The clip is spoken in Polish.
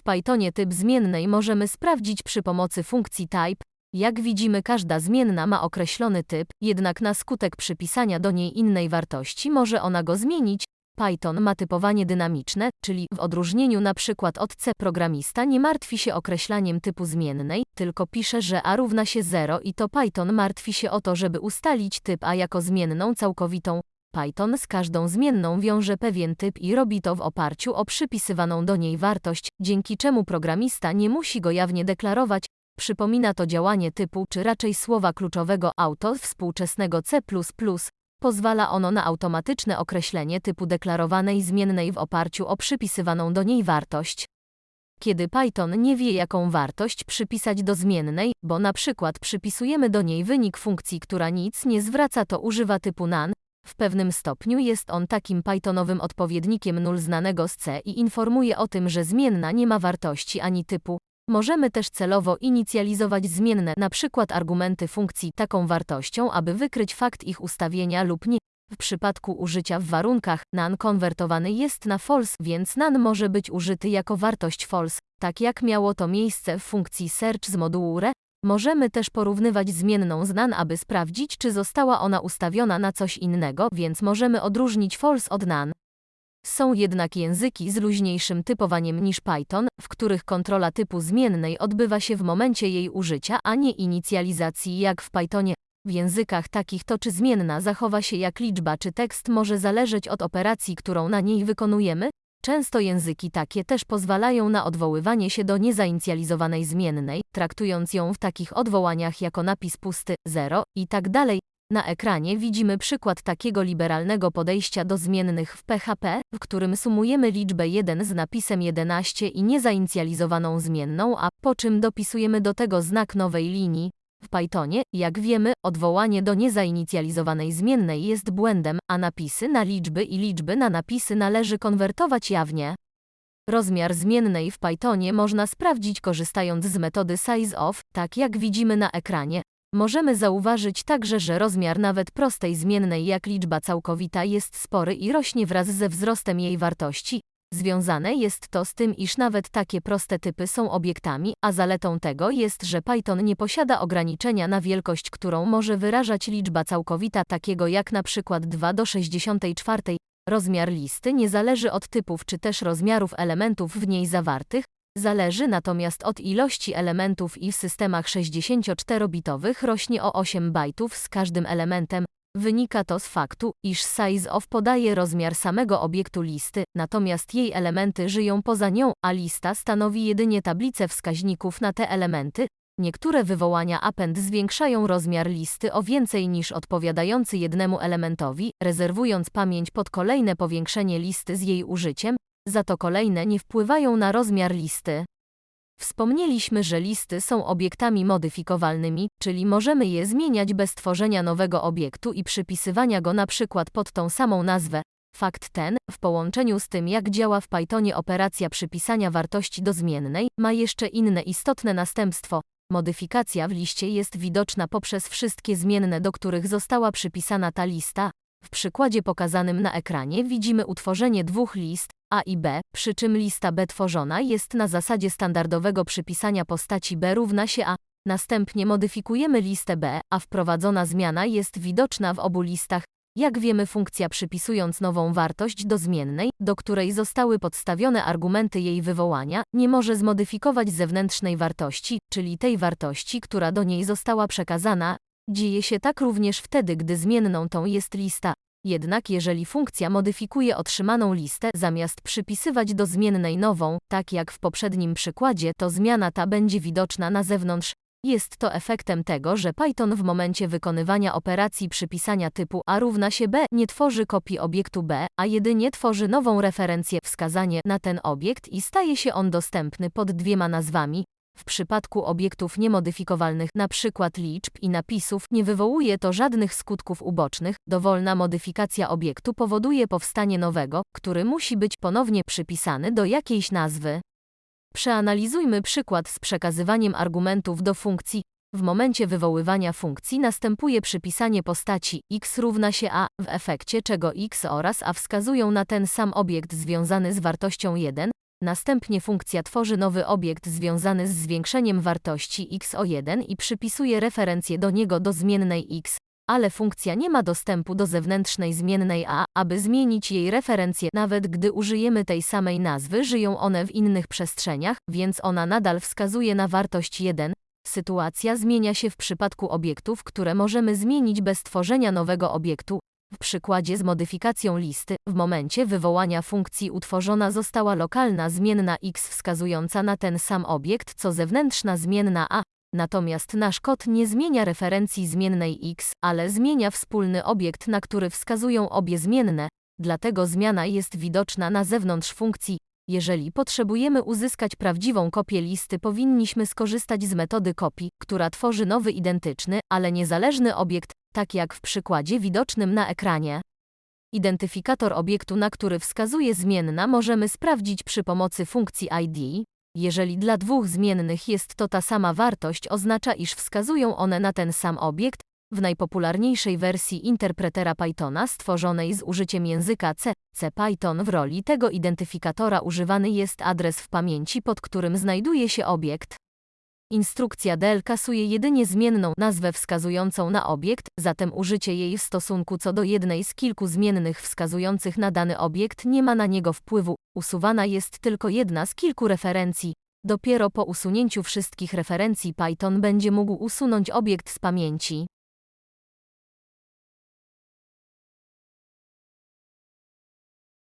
W Pythonie typ zmiennej możemy sprawdzić przy pomocy funkcji type. Jak widzimy każda zmienna ma określony typ, jednak na skutek przypisania do niej innej wartości może ona go zmienić. Python ma typowanie dynamiczne, czyli w odróżnieniu przykład od C programista nie martwi się określaniem typu zmiennej, tylko pisze, że a równa się 0 i to Python martwi się o to, żeby ustalić typ a jako zmienną całkowitą. Python z każdą zmienną wiąże pewien typ i robi to w oparciu o przypisywaną do niej wartość, dzięki czemu programista nie musi go jawnie deklarować. Przypomina to działanie typu, czy raczej słowa kluczowego auto współczesnego C++. Pozwala ono na automatyczne określenie typu deklarowanej zmiennej w oparciu o przypisywaną do niej wartość. Kiedy Python nie wie jaką wartość przypisać do zmiennej, bo na przykład przypisujemy do niej wynik funkcji, która nic nie zwraca, to używa typu none, w pewnym stopniu jest on takim Pythonowym odpowiednikiem null znanego z C i informuje o tym, że zmienna nie ma wartości ani typu. Możemy też celowo inicjalizować zmienne, przykład argumenty funkcji, taką wartością, aby wykryć fakt ich ustawienia lub nie. W przypadku użycia w warunkach none konwertowany jest na false, więc none może być użyty jako wartość false, tak jak miało to miejsce w funkcji search z modułu re. Możemy też porównywać zmienną z none, aby sprawdzić, czy została ona ustawiona na coś innego, więc możemy odróżnić false od none. Są jednak języki z luźniejszym typowaniem niż Python, w których kontrola typu zmiennej odbywa się w momencie jej użycia, a nie inicjalizacji jak w Pythonie. W językach takich to czy zmienna zachowa się jak liczba czy tekst może zależeć od operacji, którą na niej wykonujemy. Często języki takie też pozwalają na odwoływanie się do nezainicjalizowanej zmiennej, traktując ją w takich odwołaniach jako napis pusty, 0 i tak dalej. Na ekranie widzimy przykład takiego liberalnego podejścia do zmiennych w PHP, w którym sumujemy liczbę 1 z napisem 11 i nezainicjalizowaną zmienną, a po czym dopisujemy do tego znak nowej linii. W Pythonie, jak wiemy, odwołanie do nezainicjalizowanej zmiennej jest błędem, a napisy na liczby i liczby na napisy należy konwertować jawnie. Rozmiar zmiennej w Pythonie można sprawdzić korzystając z metody sizeOf, tak jak widzimy na ekranie. Możemy zauważyć także, że rozmiar nawet prostej zmiennej jak liczba całkowita jest spory i rośnie wraz ze wzrostem jej wartości. Związane jest to z tym, iż nawet takie proste typy są obiektami, a zaletą tego jest, że Python nie posiada ograniczenia na wielkość, którą może wyrażać liczba całkowita takiego jak na przykład 2 do 64. Rozmiar listy nie zależy od typów czy też rozmiarów elementów w niej zawartych, Zależy natomiast od ilości elementów i w systemach 64-bitowych rośnie o 8 bajtów z każdym elementem. Wynika to z faktu, iż sizeOf podaje rozmiar samego obiektu listy, natomiast jej elementy żyją poza nią, a lista stanowi jedynie tablicę wskaźników na te elementy. Niektóre wywołania append zwiększają rozmiar listy o więcej niż odpowiadający jednemu elementowi, rezerwując pamięć pod kolejne powiększenie listy z jej użyciem, za to kolejne nie wpływają na rozmiar listy. Wspomnieliśmy, że listy są obiektami modyfikowalnymi, czyli możemy je zmieniać bez tworzenia nowego obiektu i przypisywania go na przykład pod tą samą nazwę. Fakt ten, w połączeniu z tym jak działa w Pythonie operacja przypisania wartości do zmiennej, ma jeszcze inne istotne następstwo. Modyfikacja w liście jest widoczna poprzez wszystkie zmienne, do których została przypisana ta lista. W przykładzie pokazanym na ekranie widzimy utworzenie dwóch list, a i B, przy czym lista B tworzona jest na zasadzie standardowego przypisania postaci B równa się A. Następnie modyfikujemy listę B, a wprowadzona zmiana jest widoczna w obu listach. Jak wiemy funkcja przypisując nową wartość do zmiennej, do której zostały podstawione argumenty jej wywołania, nie może zmodyfikować zewnętrznej wartości, czyli tej wartości, która do niej została przekazana. Dzieje się tak również wtedy, gdy zmienną tą jest lista, jednak jeżeli funkcja modyfikuje otrzymaną listę, zamiast przypisywać do zmiennej nową, tak jak w poprzednim przykładzie, to zmiana ta będzie widoczna na zewnątrz. Jest to efektem tego, że Python w momencie wykonywania operacji przypisania typu a równa się b nie tworzy kopii obiektu b, a jedynie tworzy nową referencję wskazanie na ten obiekt i staje się on dostępny pod dwiema nazwami, w przypadku obiektów niemodyfikowalnych, np. liczb i napisów, nie wywołuje to żadnych skutków ubocznych. Dowolna modyfikacja obiektu powoduje powstanie nowego, który musi być ponownie przypisany do jakiejś nazwy. Przeanalizujmy przykład z przekazywaniem argumentów do funkcji. W momencie wywoływania funkcji następuje przypisanie postaci x równa się a, w efekcie czego x oraz a wskazują na ten sam obiekt związany z wartością 1, Następnie funkcja tworzy nowy obiekt związany z zwiększeniem wartości x o 1 i przypisuje referencję do niego do zmiennej x, ale funkcja nie ma dostępu do zewnętrznej zmiennej a, aby zmienić jej referencję, nawet gdy użyjemy tej samej nazwy, żyją one w innych przestrzeniach, więc ona nadal wskazuje na wartość 1. Sytuacja zmienia się w przypadku obiektów, które możemy zmienić bez tworzenia nowego obiektu. W przykładzie z modyfikacją listy, w momencie wywołania funkcji utworzona została lokalna zmienna x wskazująca na ten sam obiekt co zewnętrzna zmienna a, natomiast nasz kod nie zmienia referencji zmiennej x, ale zmienia wspólny obiekt, na który wskazują obie zmienne, dlatego zmiana jest widoczna na zewnątrz funkcji. Jeżeli potrzebujemy uzyskać prawdziwą kopię listy, powinniśmy skorzystać z metody kopii, która tworzy nowy identyczny, ale niezależny obiekt, tak jak w przykładzie widocznym na ekranie. Identyfikator obiektu, na który wskazuje zmienna, możemy sprawdzić przy pomocy funkcji ID. Jeżeli dla dwóch zmiennych jest to ta sama wartość, oznacza, iż wskazują one na ten sam obiekt. W najpopularniejszej wersji interpretera Pythona stworzonej z użyciem języka C, CPython w roli tego identyfikatora używany jest adres w pamięci, pod którym znajduje się obiekt. Instrukcja del kasuje jedynie zmienną nazwę wskazującą na obiekt, zatem użycie jej w stosunku co do jednej z kilku zmiennych wskazujących na dany obiekt nie ma na niego wpływu. Usuwana jest tylko jedna z kilku referencji. Dopiero po usunięciu wszystkich referencji Python będzie mógł usunąć obiekt z pamięci.